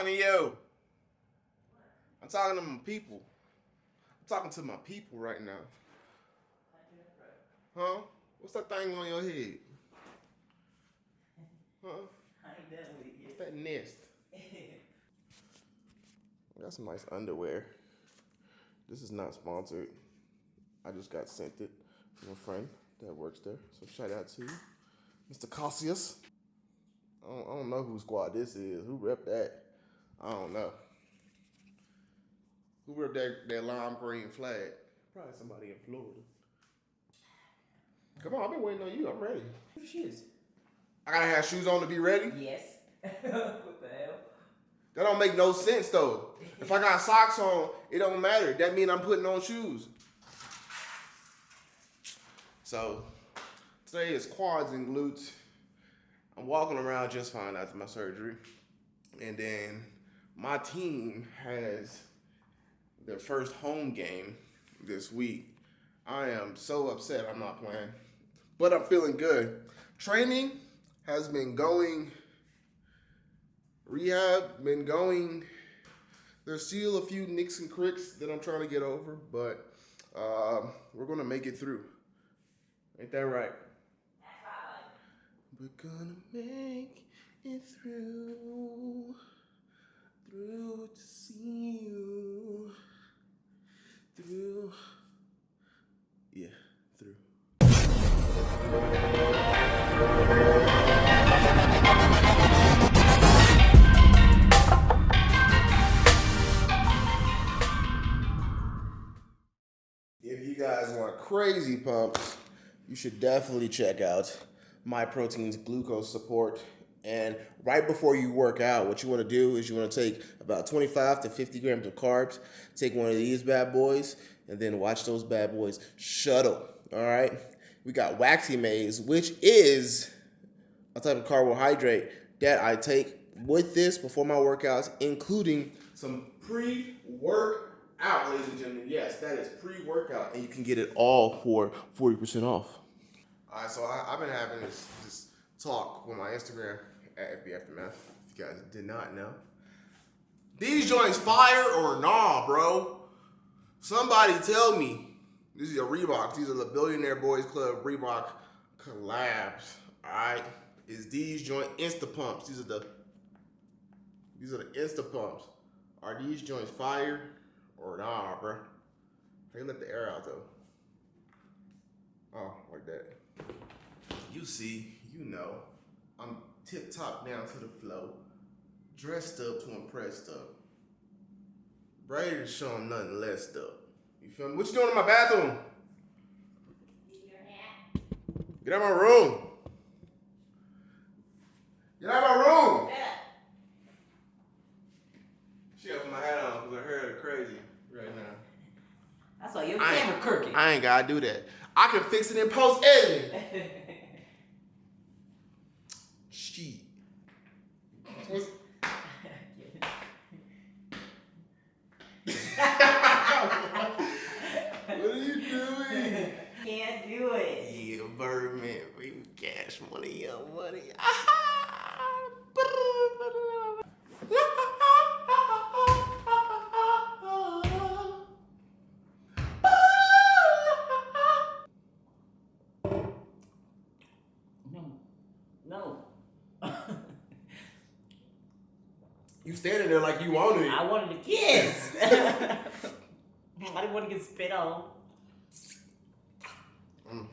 talking to you. I'm talking to my people. I'm talking to my people right now. Huh? What's that thing on your head? Huh? What's that nest? Got some nice underwear. This is not sponsored. I just got sent it from a friend that works there. So shout out to you, Mr. Cassius. I don't, I don't know whose squad this is. Who rep that? I don't know. Who rep that, that lime green flag? Probably somebody in Florida. Come on, I've been waiting on you. I'm ready. Shoes? I gotta have shoes on to be ready. Yes. what the hell? That don't make no sense though. If I got socks on, it don't matter. That means I'm putting on shoes. So today is quads and glutes. I'm walking around just fine after my surgery. And then my team has their first home game this week. I am so upset I'm not playing. But I'm feeling good. Training has been going rehab been going. There's still a few nicks and cricks that I'm trying to get over, but uh, we're gonna make it through. Ain't that right? We're gonna make it through, through to see you, through, yeah, through. If you guys want crazy pumps, you should definitely check out My Protein's glucose support. And right before you work out, what you want to do is you want to take about 25 to 50 grams of carbs, take one of these bad boys, and then watch those bad boys shuttle. All right. We got Waxy Maize, which is a type of carbohydrate that I take with this before my workouts, including some pre-workout, ladies and gentlemen. Yes, that is pre-workout, and you can get it all for 40% off. All right, so I, I've been having this, this talk with my Instagram at FB Aftermath. If you guys did not know, these joints fire or nah, bro? Somebody tell me. This is a Reebok. These are the Billionaire Boys Club Reebok collabs. All right, is these joint Insta pumps? These are the these are the Insta pumps. Are these joints fire or nah, bro? They let the air out though. Oh, like that. You see, you know, I'm tip top down to the flow, dressed up to impress up. Brady is showing nothing less up. You feel me? What you doing in my bathroom? Get out of my room. Get out of my room. She has my hat on because her hair is crazy right now. That's why your I camera crooked. I ain't gotta do that. I can fix it in post editing. Shit. What are you doing? Can't do it. Yeah, Birdman, baby, cash money, young money. wanted to kiss. I didn't want to get spit on. Mm.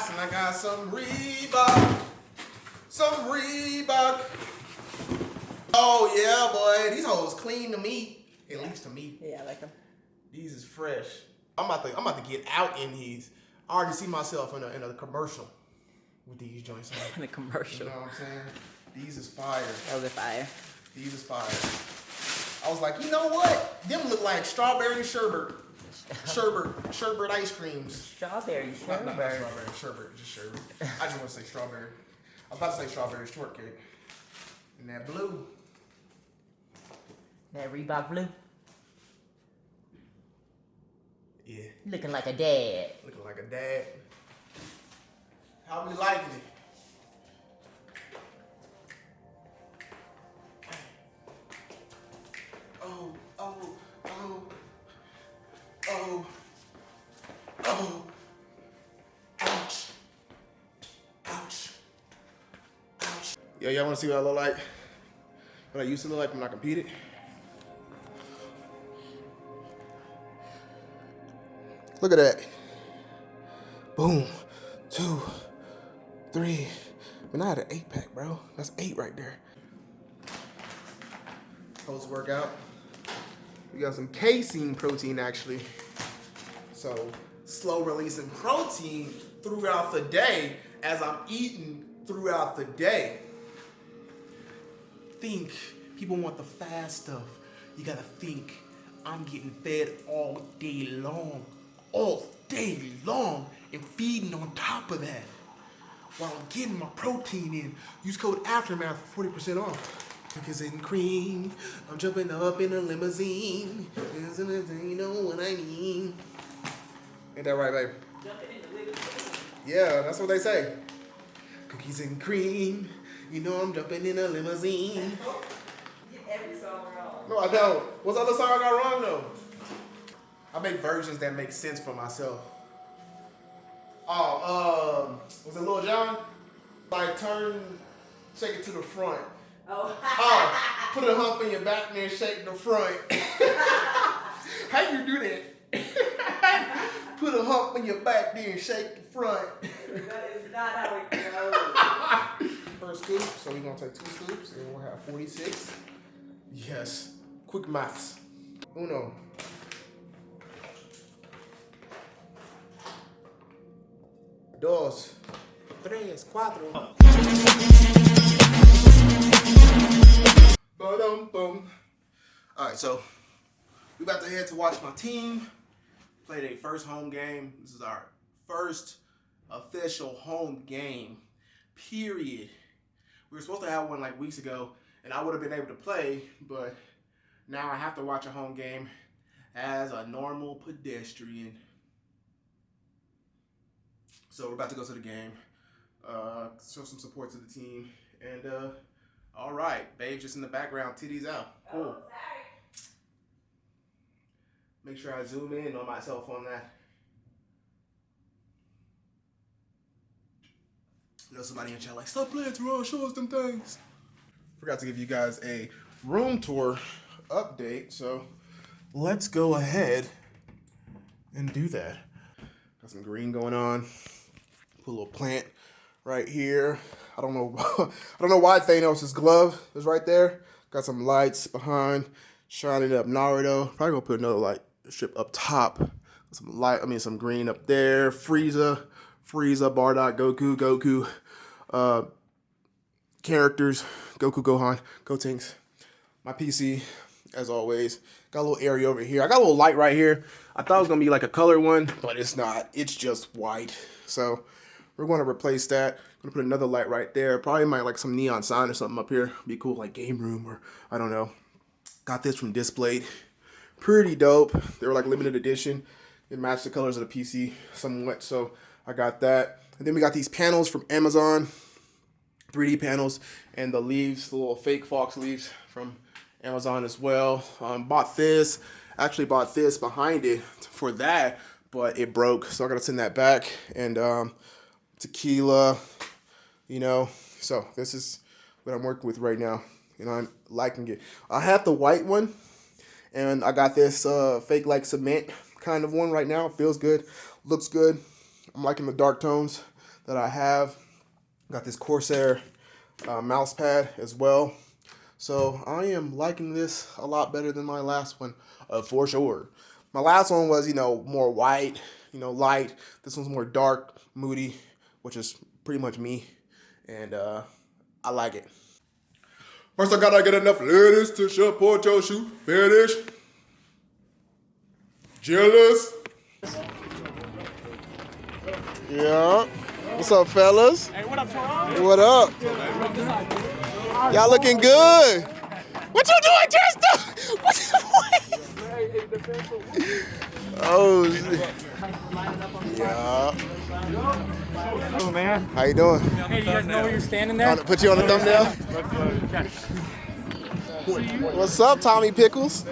Ass and I got some Reebok. Some Reebok. Oh yeah, boy. These hoes clean to me. At least to me. Yeah, I like them. These is fresh. I'm about to I'm about to get out in these. I already see myself in a in a commercial with these joints on. In a commercial. You know what I'm saying? These is fire. Oh, the fire. These is fire. I was like, you know what? Them look like strawberry sherbet. Sherbet, sherbet ice creams. Strawberry Not, not, not sherbet. strawberry, sherbet, just sherbet. I just want to say strawberry. I was about to say strawberry shortcake. And that blue. That Reebok blue. Yeah, Looking like a dad. looking like a dad. How we liking it? Oh, oh, oh, oh, oh, ouch, ouch, ouch. Yeah, y'all wanna see what I look like? What I used to look like when I competed? Look at that. Boom. Two. Three. Man, I had an eight pack, bro. That's eight right there. Post workout. We got some casein protein actually. So slow releasing protein throughout the day as I'm eating throughout the day. Think people want the fast stuff. You gotta think I'm getting fed all day long, all day long, and feeding on top of that while I'm getting my protein in. Use code Aftermath for 40% off. Cookies and cream, I'm jumping up in a limousine. You know what I mean? Ain't that right, babe? Yeah, that's what they say. Cookies and cream, you know I'm jumping in a limousine. Every song wrong. No, I don't. What's the other song I got wrong though? I make versions that make sense for myself. Oh, um, was it Lil Jon? Like turn, take it to the front. Oh. Oh, put a hump in your back and then shake the front. How you do that? put a hump in your back then shake the front. that is not how it goes. First scoop, so we're gonna take two scoops and we'll have 46. Yes, quick maths. Uno. Dos. Tres, cuatro. Ba-dum, boom. All right, so we about to head to watch my team play their first home game. This is our first official home game. Period. We were supposed to have one like weeks ago, and I would have been able to play, but now I have to watch a home game as a normal pedestrian. So we're about to go to the game, uh, show some support to the team, and uh, all right, babe, just in the background, titties out. Cool. Oh, Make sure I zoom in on myself on that. Know somebody in chat like, stop playing Teron, show us them things. Forgot to give you guys a room tour update, so let's go ahead and do that. Got some green going on. Put a little plant right here. I don't know I don't know why Thanos' glove is right there. Got some lights behind, shining up Naruto. Probably gonna put another light strip up top. Some light, I mean some green up there. Frieza, Frieza, Bardock, Goku, Goku, uh, characters, Goku, Gohan, Gotenks. My PC, as always, got a little area over here. I got a little light right here. I thought it was gonna be like a color one, but it's not. It's just white. So we're gonna replace that. gonna put another light right there. Probably might like some neon sign or something up here. Be cool, like game room or I don't know. Got this from Displate. Pretty dope. They were like limited edition. It matched the colors of the PC somewhat, so I got that. And then we got these panels from Amazon, 3D panels, and the leaves, the little fake fox leaves from Amazon as well. Um, bought this, actually bought this behind it for that, but it broke, so I gotta send that back. And um, tequila, you know. So this is what I'm working with right now. You know, I'm liking it. I have the white one, and I got this uh, fake like cement kind of one right now. Feels good, looks good. I'm liking the dark tones. that I have. Got this Corsair uh, mouse pad as well. So I am liking this a lot better than my last one, uh, for sure. My last one was, you know, more white, you know, light. This one's more dark, moody, which is pretty much me. And uh, I like it. First, I gotta get enough ladies to support your shoe fetish. Jealous. Yeah. What's up, fellas? Hey, what up, Toronto? What up? Y'all looking good. What you doing, Tristan? What you Oh, yeah. Oh, man. How you doing? Hey, you guys know where you're standing there? Put you on the thumbnail. What's up, Tommy Pickles?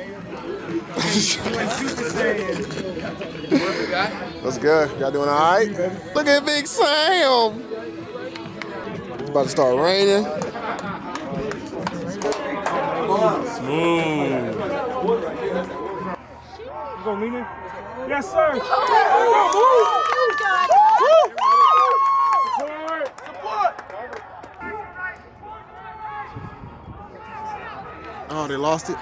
What's good? Y'all doing all right? Look at Big Sam. It's about to start raining. Smooth. You go, Nina? Yes, sir. Support. Oh, they lost it.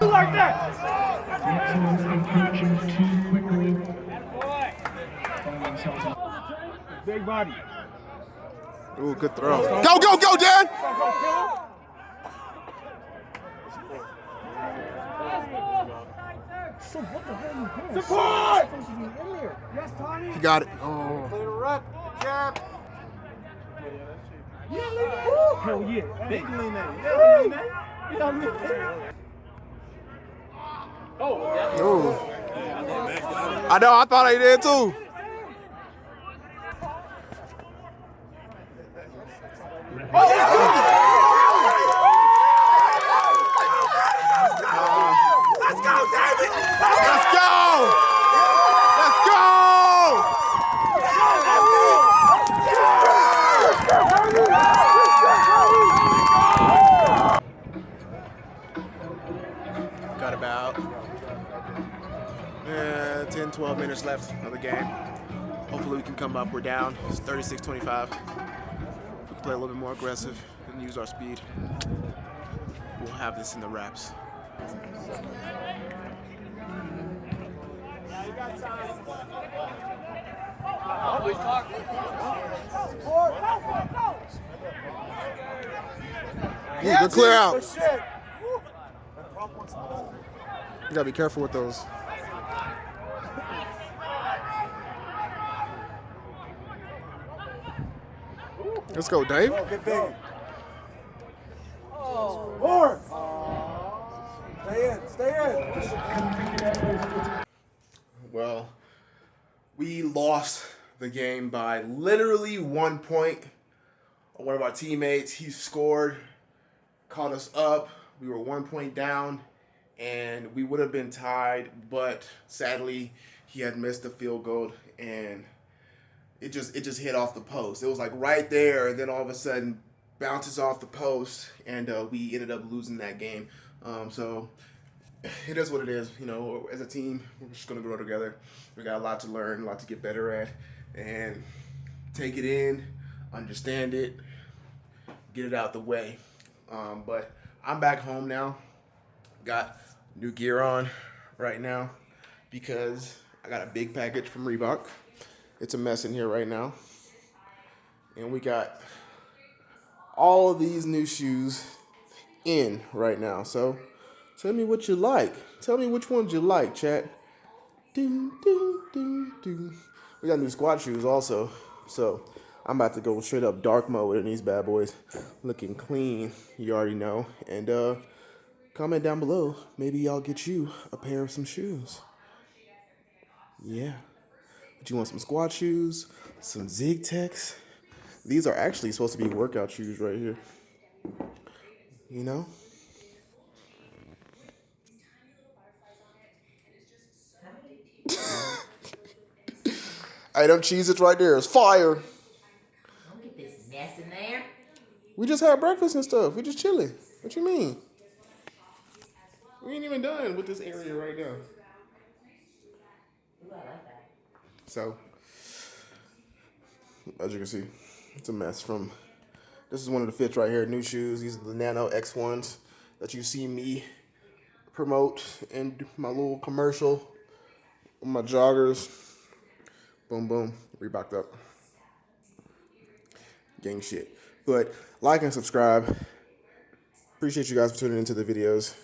Like that. Big body. Ooh, good throw. Go, go, go, Dan! Support. Yes, Tommy. He got it. Oh. Hell yeah. Big lean Ooh. I know, I thought I did too. Let's go, David. Let's go! Let's go! Got about uh, 10, 12 minutes left of the game. Hopefully we can come up. We're down. It's 36-25. If we can play a little bit more aggressive and use our speed, we'll have this in the wraps. Yeah, clear out. You gotta be careful with those. Let's go, Dave. Oh, More. Stay in. Stay in. Well, we lost the game by literally one point. One of our teammates, he scored, caught us up. We were one point down, and we would have been tied, but sadly, he had missed the field goal, and it just it just hit off the post. It was like right there, and then all of a sudden bounces off the post, and uh, we ended up losing that game. Um, so it is what it is. You know, as a team, we're just gonna grow together. We got a lot to learn, a lot to get better at, and take it in, understand it, get it out the way. Um, but I'm back home now. Got new gear on right now because I got a big package from Reebok. It's a mess in here right now, and we got all of these new shoes in right now. So tell me what you like. Tell me which ones you like, chat. Ding, ding, ding, ding. We got new squat shoes also. So I'm about to go straight up dark mode in these bad boys. Looking clean, you already know. And uh comment down below. Maybe I'll get you a pair of some shoes. Yeah. But you want some squat shoes, some Zig Techs. These are actually supposed to be workout shoes right here. You know? Hey, them Cheez-Its right there is fire. Don't get this mess in there. We just had breakfast and stuff. We just chilling. What you mean? We ain't even done with this area right now. Ooh, I like that. So, as you can see, it's a mess from. This is one of the fits right here, new shoes. These are the Nano X1s that you see me promote in my little commercial. My joggers. Boom, boom. Reeboked up. Gang shit. But like and subscribe. Appreciate you guys for tuning into the videos.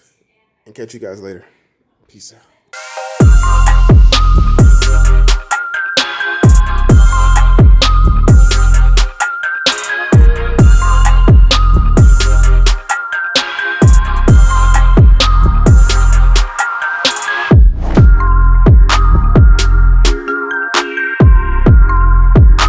And catch you guys later. Peace out.